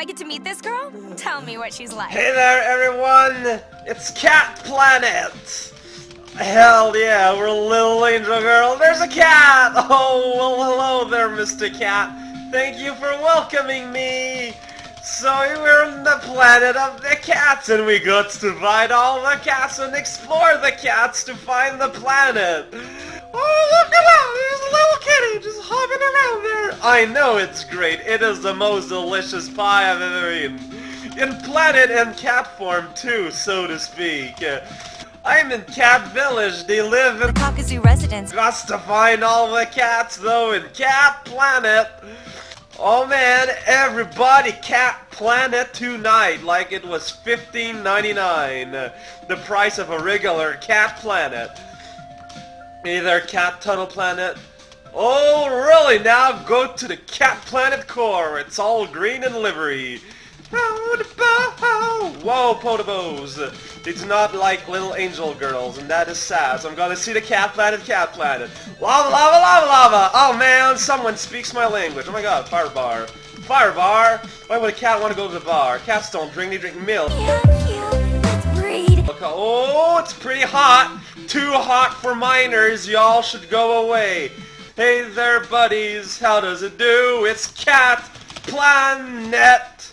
I get to meet this girl? Tell me what she's like. Hey there, everyone! It's Cat Planet! Hell yeah, we're a little angel girl. There's a cat! Oh, well, hello there, Mr. Cat. Thank you for welcoming me! So we're on the planet of the cats, and we got to find all the cats and explore the cats to find the planet. Oh, look I know it's great. It is the most delicious pie I've ever eaten. In planet and cat form too, so to speak. I'm in Cat Village. They live in Kakuzu residence. Got to find all the cats though in Cat Planet. Oh man, everybody Cat Planet tonight like it was $15.99. The price of a regular Cat Planet. Either Cat Tunnel Planet. Oh really? Now go to the Cat Planet core. It's all green and livery. Whoa, Potobos! They do not like little angel girls, and that is sad. So I'm gonna see the Cat Planet, Cat Planet. Lava, lava, lava, lava! Oh man, someone speaks my language. Oh my god, fire bar. Fire bar? Why would a cat want to go to the bar? Cats don't drink, they drink milk. Yeah, cute. Let's breed. Look, oh, it's pretty hot. Too hot for minors. Y'all should go away. Hey there, buddies. How does it do? It's Cat Planet.